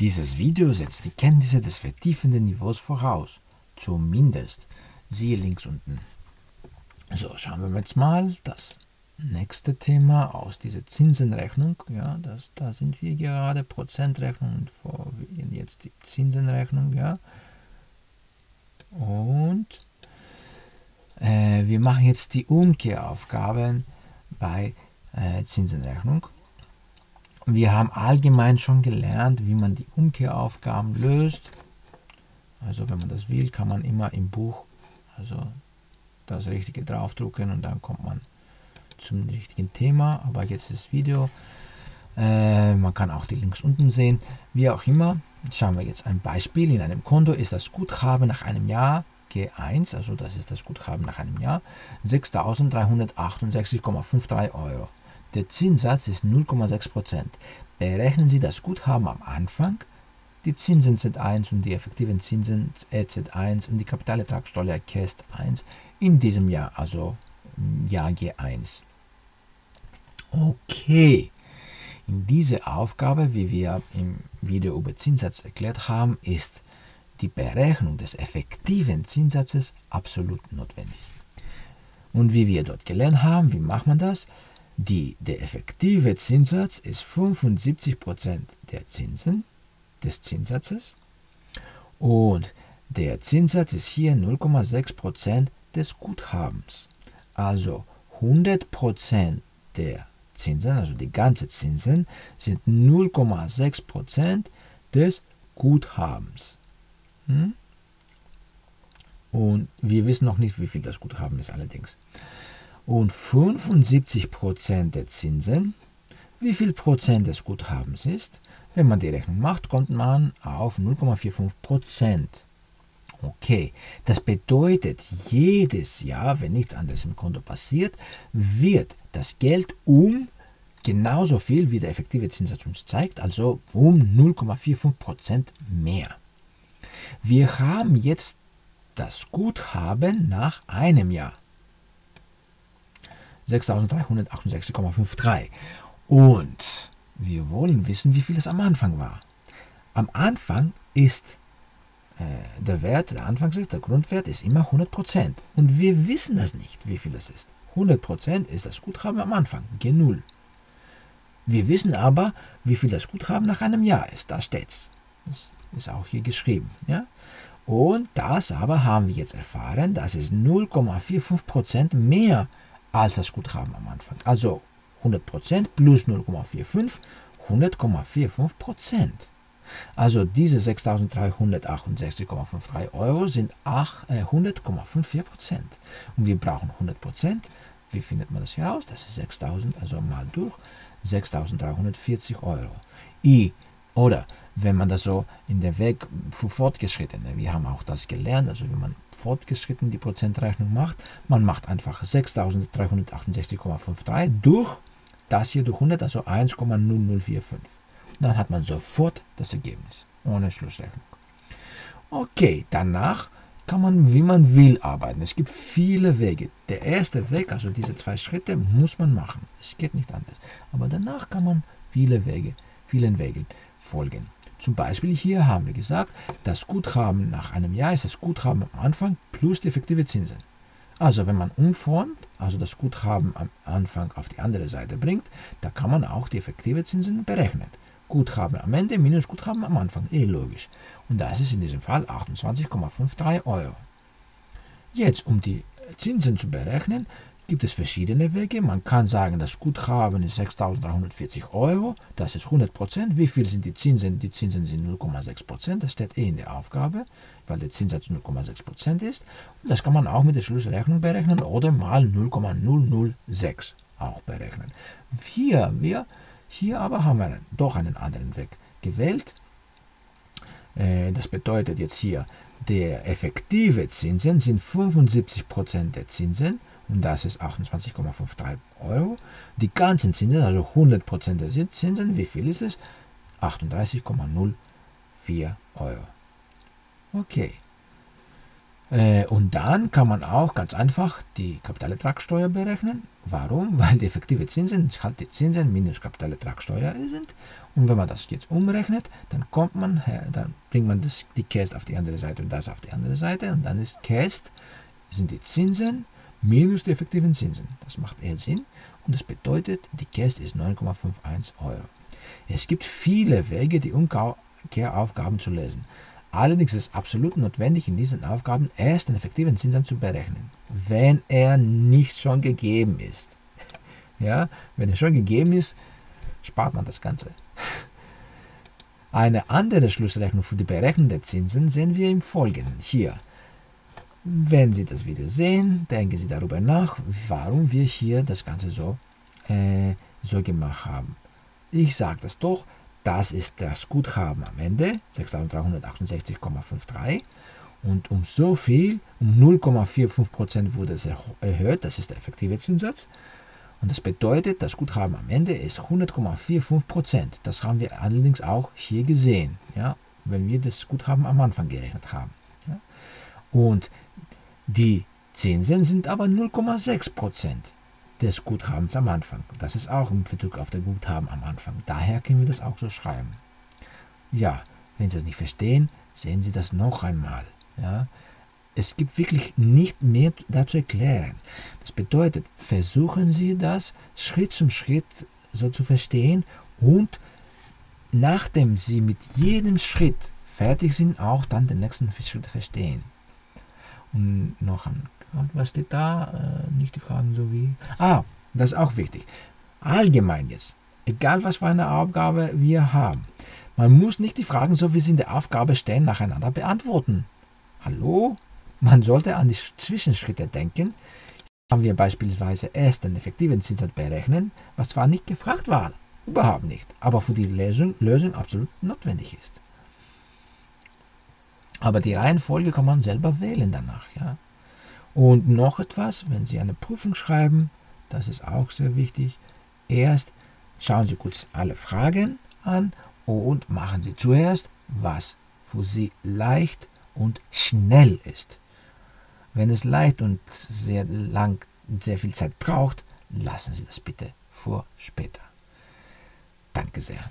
Dieses Video setzt die Kenntnisse des vertiefenden Niveaus voraus. Zumindest. Siehe links unten. So, schauen wir jetzt mal das nächste Thema aus dieser Zinsenrechnung. Ja, das, da sind wir gerade, Prozentrechnung und vor, jetzt die Zinsenrechnung. Ja. Und äh, wir machen jetzt die Umkehraufgaben bei äh, Zinsenrechnung. Wir haben allgemein schon gelernt, wie man die Umkehraufgaben löst. Also wenn man das will, kann man immer im Buch also das Richtige draufdrucken und dann kommt man zum richtigen Thema. Aber jetzt das Video. Äh, man kann auch die Links unten sehen. Wie auch immer, schauen wir jetzt ein Beispiel. In einem Konto ist das Guthaben nach einem Jahr G1, also das ist das Guthaben nach einem Jahr, 6.368,53 Euro. Der Zinssatz ist 0,6%. Berechnen Sie das Guthaben am Anfang, die Zinsen Z1 und die effektiven Zinsen EZ1 und die Kapitalertragssteuer KEST 1 in diesem Jahr, also Jahr G1. Okay, in dieser Aufgabe, wie wir im Video über Zinssatz erklärt haben, ist die Berechnung des effektiven Zinssatzes absolut notwendig. Und wie wir dort gelernt haben, wie macht man das? Die, der effektive Zinssatz ist 75% der Zinsen des Zinssatzes und der Zinssatz ist hier 0,6% des Guthabens. Also 100% der Zinsen, also die ganzen Zinsen, sind 0,6% des Guthabens. Hm? Und wir wissen noch nicht, wie viel das Guthaben ist allerdings. Und 75% der Zinsen, wie viel Prozent des Guthabens ist, wenn man die Rechnung macht, kommt man auf 0,45%. Okay, das bedeutet, jedes Jahr, wenn nichts anderes im Konto passiert, wird das Geld um genauso viel, wie der effektive Zinssatz uns zeigt, also um 0,45% mehr. Wir haben jetzt das Guthaben nach einem Jahr. 6.368,53. Und wir wollen wissen, wie viel es am Anfang war. Am Anfang ist äh, der Wert, der Anfangswert, der Grundwert ist immer 100%. Und wir wissen das nicht, wie viel es ist. 100% ist das Guthaben am Anfang, G0. Wir wissen aber, wie viel das Guthaben nach einem Jahr ist. Da steht's. Das ist auch hier geschrieben. Ja? Und das aber haben wir jetzt erfahren, das ist 0,45% mehr als das Guthaben am Anfang. Also 100% plus 0,45, 100,45%. Also diese 6.368,53 Euro sind 100,54%. Äh, Und wir brauchen 100%. Wie findet man das hier aus? Das ist 6.000, also mal durch 6.340 Euro. I, oder wenn man das so in der Weg für Fortgeschrittene, wir haben auch das gelernt, also wenn man fortgeschritten die Prozentrechnung macht, man macht einfach 6.368,53 durch das hier durch 100, also 1,0045. Dann hat man sofort das Ergebnis, ohne Schlussrechnung. Okay, danach kann man, wie man will, arbeiten. Es gibt viele Wege. Der erste Weg, also diese zwei Schritte, muss man machen. Es geht nicht anders. Aber danach kann man viele Wege, vielen Wegen folgen. Zum Beispiel hier haben wir gesagt, das Guthaben nach einem Jahr ist das Guthaben am Anfang plus die effektive Zinsen. Also wenn man umformt, also das Guthaben am Anfang auf die andere Seite bringt, da kann man auch die effektive Zinsen berechnen. Guthaben am Ende minus Guthaben am Anfang. Eh logisch. Und das ist in diesem Fall 28,53 Euro. Jetzt, um die Zinsen zu berechnen, gibt es verschiedene Wege. Man kann sagen, das Guthaben ist 6.340 Euro, das ist 100 Prozent. Wie viel sind die Zinsen? Die Zinsen sind 0,6 Prozent, das steht eh in der Aufgabe, weil der Zinssatz 0,6 Prozent ist. Und das kann man auch mit der Schlussrechnung berechnen oder mal 0,006 auch berechnen. Hier, wir hier aber haben wir doch einen anderen Weg gewählt. Äh, das bedeutet jetzt hier, der effektive Zinsen sind 75% der Zinsen das ist 28,53 Euro. Die ganzen Zinsen, also 100% der Zinsen, wie viel ist es? 38,04 Euro. Okay. Äh, und dann kann man auch ganz einfach die Kapitalertragssteuer berechnen. Warum? Weil die effektive Zinsen halt die Zinsen minus Kapitalertragssteuer sind. Und wenn man das jetzt umrechnet, dann kommt man her, dann bringt man das, die Cast auf die andere Seite und das auf die andere Seite. Und dann ist Cast, sind die Zinsen minus die effektiven Zinsen. Das macht eher Sinn. Und das bedeutet, die Cast ist 9,51 Euro. Es gibt viele Wege, die Umkehraufgaben zu lösen. Allerdings ist es absolut notwendig, in diesen Aufgaben erst den effektiven Zinssatz zu berechnen, wenn er nicht schon gegeben ist. Ja, wenn er schon gegeben ist, spart man das Ganze. Eine andere Schlussrechnung für die Berechnung der Zinsen sehen wir im Folgenden hier. Wenn Sie das Video sehen, denken Sie darüber nach, warum wir hier das Ganze so, äh, so gemacht haben. Ich sage das doch, das ist das Guthaben am Ende, 6.368,53. Und um so viel, um 0,45% wurde es erhöht, das ist der effektive Zinssatz. Und das bedeutet, das Guthaben am Ende ist 100,45%. Das haben wir allerdings auch hier gesehen, ja, wenn wir das Guthaben am Anfang gerechnet haben. Ja. Und die Zinsen sind aber 0,6% des Guthabens am Anfang. Das ist auch im Bezug auf das Guthaben am Anfang. Daher können wir das auch so schreiben. Ja, wenn Sie das nicht verstehen, sehen Sie das noch einmal. Ja. Es gibt wirklich nicht mehr dazu erklären. Das bedeutet, versuchen Sie das Schritt zum Schritt so zu verstehen und nachdem Sie mit jedem Schritt fertig sind, auch dann den nächsten Schritt verstehen. Und noch ein was steht da? Äh, nicht die Fragen so wie. Ah, das ist auch wichtig. Allgemein jetzt. Egal was für eine Aufgabe wir haben. Man muss nicht die Fragen, so wie sie in der Aufgabe stehen, nacheinander beantworten. Hallo? Man sollte an die Zwischenschritte denken. Hier haben wir beispielsweise erst den effektiven Zinssatz berechnen, was zwar nicht gefragt war, überhaupt nicht, aber für die Lösung, Lösung absolut notwendig ist. Aber die Reihenfolge kann man selber wählen danach. Ja? Und noch etwas, wenn Sie eine Prüfung schreiben, das ist auch sehr wichtig, erst schauen Sie kurz alle Fragen an und machen Sie zuerst, was für Sie leicht und schnell ist. Wenn es leicht und sehr lang, sehr viel Zeit braucht, lassen Sie das bitte vor später. Danke sehr.